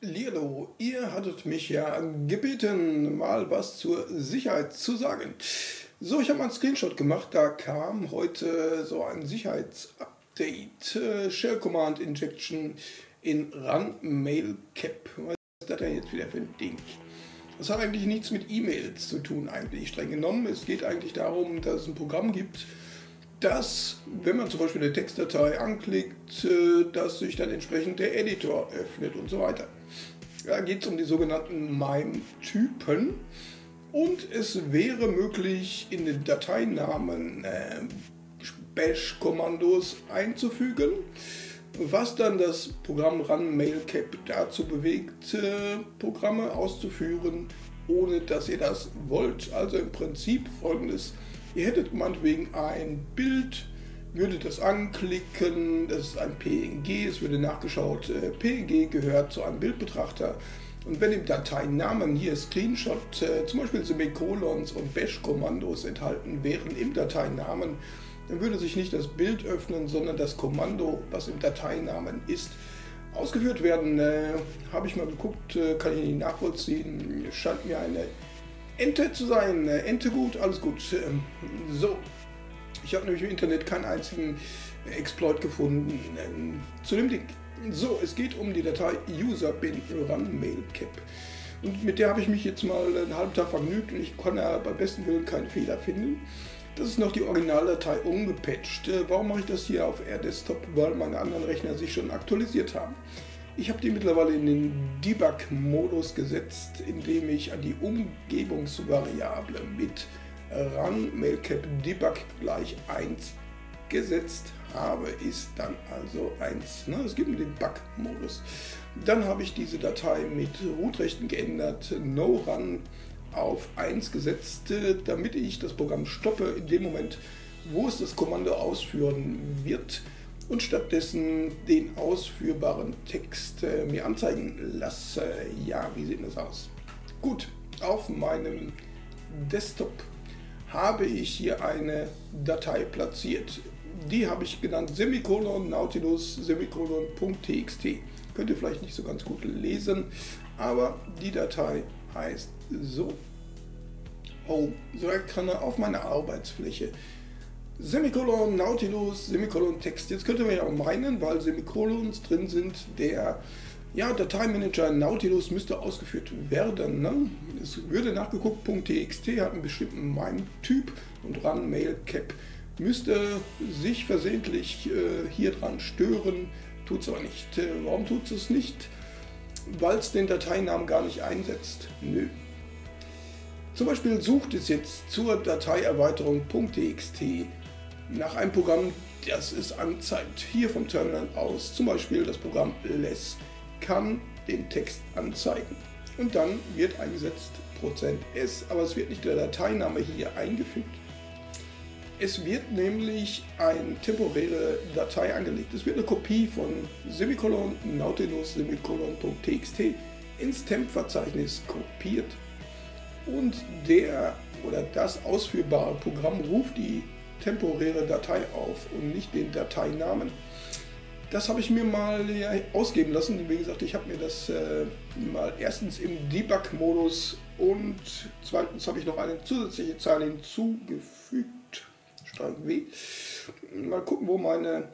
Lilo, ihr hattet mich ja gebeten, mal was zur Sicherheit zu sagen. So, ich habe mal einen Screenshot gemacht, da kam heute so ein Sicherheitsupdate, äh, Shell Command Injection in Run Mail Cap. Was ist das denn jetzt wieder für ein Ding? Das hat eigentlich nichts mit E-Mails zu tun, eigentlich streng genommen. Es geht eigentlich darum, dass es ein Programm gibt, dass, wenn man zum Beispiel eine Textdatei anklickt, äh, dass sich dann entsprechend der Editor öffnet und so weiter. Da geht es um die sogenannten MIME-Typen und es wäre möglich, in den Dateinamen äh, Bash-Kommandos einzufügen, was dann das Programm Run Mailcap dazu bewegt, äh, Programme auszuführen, ohne dass ihr das wollt. Also im Prinzip folgendes Ihr hättet meinetwegen ein Bild, würdet das anklicken, das ist ein PNG, es würde nachgeschaut, äh, PNG gehört zu einem Bildbetrachter. Und wenn im Dateinamen hier Screenshot, äh, zum Beispiel Semikolons und Bash-Kommandos enthalten wären im Dateinamen, dann würde sich nicht das Bild öffnen, sondern das Kommando, was im Dateinamen ist, ausgeführt werden. Äh, Habe ich mal geguckt, äh, kann ich nicht nachvollziehen. Scheint mir eine Ente zu sein. Äh, Ente gut, alles gut. Ähm, so, ich habe nämlich im Internet keinen einzigen Exploit gefunden ähm, zu dem Ding. So, es geht um die Datei user bin run mailcap. Und mit der habe ich mich jetzt mal einen halben Tag vergnügt und ich konnte ja beim besten Willen keinen Fehler finden. Das ist noch die Originaldatei umgepatcht. Äh, warum mache ich das hier auf R-Desktop? Weil meine anderen Rechner sich schon aktualisiert haben. Ich habe die mittlerweile in den Debug-Modus gesetzt, indem ich an die Umgebungsvariable mit run mailcap debug gleich 1 gesetzt habe, ist dann also 1. Ne? Es gibt einen Debug-Modus. Dann habe ich diese Datei mit Root-Rechten geändert, no run auf 1 gesetzt, damit ich das Programm stoppe in dem Moment, wo es das Kommando ausführen wird und stattdessen den ausführbaren Text äh, mir anzeigen lasse. Ja, wie sieht das aus? Gut, auf meinem Desktop habe ich hier eine Datei platziert. Die habe ich genannt Semikolon Nautilus Semikolon.txt. Könnt ihr vielleicht nicht so ganz gut lesen, aber die Datei heißt so. Home, so kann er auf meiner Arbeitsfläche Semikolon, Nautilus, Semikolon, Text. Jetzt könnte man ja auch meinen, weil Semikolons drin sind, der ja, Dateimanager Nautilus müsste ausgeführt werden. Ne? Es würde nachgeguckt, .txt hat einen bestimmten MIME-Typ und run mail cap müsste sich versehentlich äh, hier dran stören, tut es aber nicht. Äh, warum tut es nicht? Weil es den Dateinamen gar nicht einsetzt. Nö. Zum Beispiel sucht es jetzt zur Dateierweiterung .txt nach einem Programm, das es anzeigt. Hier vom Terminal aus, zum Beispiel das Programm less, kann den Text anzeigen. Und dann wird eingesetzt %s, aber es wird nicht der Dateiname hier eingefügt. Es wird nämlich eine temporäre Datei angelegt. Es wird eine Kopie von Semikolon Nautilus Semikolon.txt ins Temp-Verzeichnis kopiert und der oder das ausführbare Programm ruft die temporäre Datei auf und nicht den Dateinamen. Das habe ich mir mal ausgeben lassen. Wie gesagt, ich habe mir das äh, mal erstens im Debug-Modus und zweitens habe ich noch eine zusätzliche Zahl hinzugefügt. Steuerung W. Mal gucken, wo meine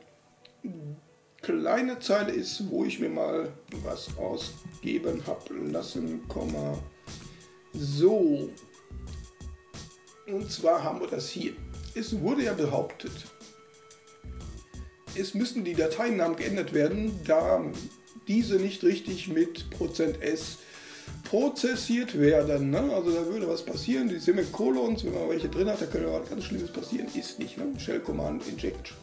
kleine Zeile ist, wo ich mir mal was ausgeben habe lassen. So. Und zwar haben wir das hier. Es wurde ja behauptet, es müssen die Dateinamen geändert werden, da diese nicht richtig mit %s prozessiert werden. Ne? Also da würde was passieren, die Semikolons, wenn man welche drin hat, da könnte was ganz Schlimmes passieren. Ist nicht, ne? Shell Command Inject.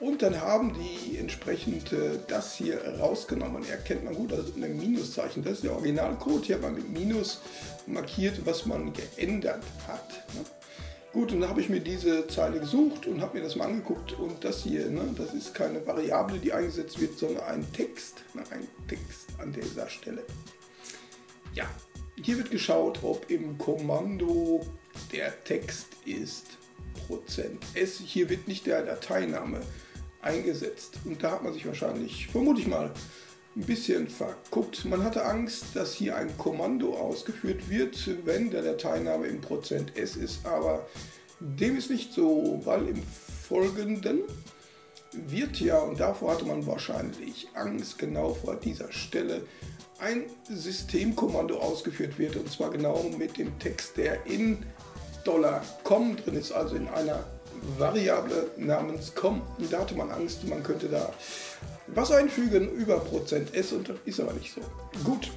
Und dann haben die entsprechend äh, das hier rausgenommen. Erkennt man gut, also ein Minuszeichen. Das ist der Originalcode. Hier hat man mit Minus markiert, was man geändert hat. Ne? Gut, und dann habe ich mir diese Zeile gesucht und habe mir das mal angeguckt und das hier, ne, das ist keine Variable, die eingesetzt wird, sondern ein Text, ne, ein Text an dieser Stelle. Ja, hier wird geschaut, ob im Kommando der Text ist %s. Hier wird nicht der Dateiname eingesetzt und da hat man sich wahrscheinlich, vermute ich mal, ein bisschen verguckt. Man hatte Angst, dass hier ein Kommando ausgeführt wird, wenn der Dateiname im Prozent %s ist, aber dem ist nicht so, weil im Folgenden wird ja, und davor hatte man wahrscheinlich Angst, genau vor dieser Stelle ein Systemkommando ausgeführt wird, und zwar genau mit dem Text, der in $com drin ist, also in einer Variable namens com. Da hatte man Angst, man könnte da was einfügen über Prozent %s und das ist aber nicht so. Gut,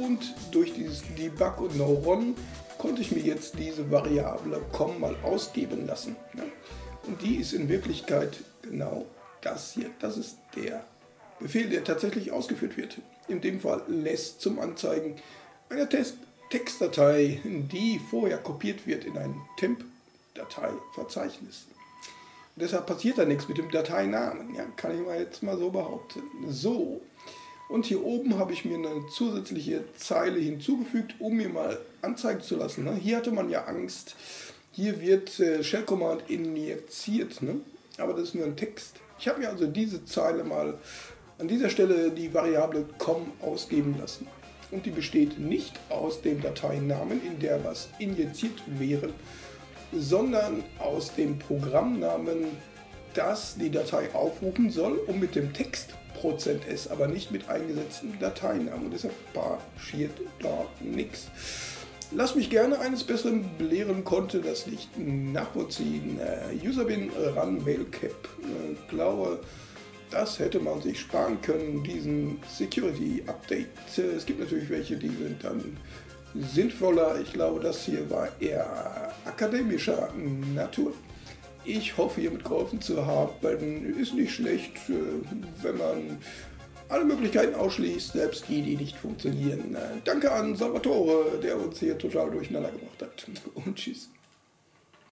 und durch dieses Debug und No-Run konnte ich mir jetzt diese Variable com mal ausgeben lassen. Ja. Und die ist in Wirklichkeit genau das hier. Das ist der Befehl, der tatsächlich ausgeführt wird. In dem Fall lässt zum Anzeigen einer Test Textdatei, die vorher kopiert wird in ein Temp-Dateiverzeichnis. Deshalb passiert da nichts mit dem Dateinamen. Ja, kann ich mal jetzt mal so behaupten. So, und hier oben habe ich mir eine zusätzliche Zeile hinzugefügt, um mir mal anzeigen zu lassen. Ne? Hier hatte man ja Angst, hier wird äh, Shell Command injiziert, ne? aber das ist nur ein Text. Ich habe mir also diese Zeile mal an dieser Stelle die Variable com ausgeben lassen. Und die besteht nicht aus dem Dateinamen, in der was injiziert wäre, sondern aus dem Programmnamen, das die Datei aufrufen soll, um mit dem Text %s, aber nicht mit eingesetzten Dateinamen. Und deshalb passiert da nichts. Lass mich gerne eines Besseren belehren, konnte das nicht nachvollziehen. Äh, Userbin Run Mailcap. Äh, glaube, das hätte man sich sparen können, diesen Security Update. Es gibt natürlich welche, die sind dann sinnvoller. Ich glaube, das hier war eher akademischer Natur. Ich hoffe, hiermit geholfen zu haben. Ist nicht schlecht, äh, wenn man alle Möglichkeiten ausschließt, selbst die, die nicht funktionieren. Danke an Salvatore, der uns hier total durcheinander gebracht hat. Und tschüss.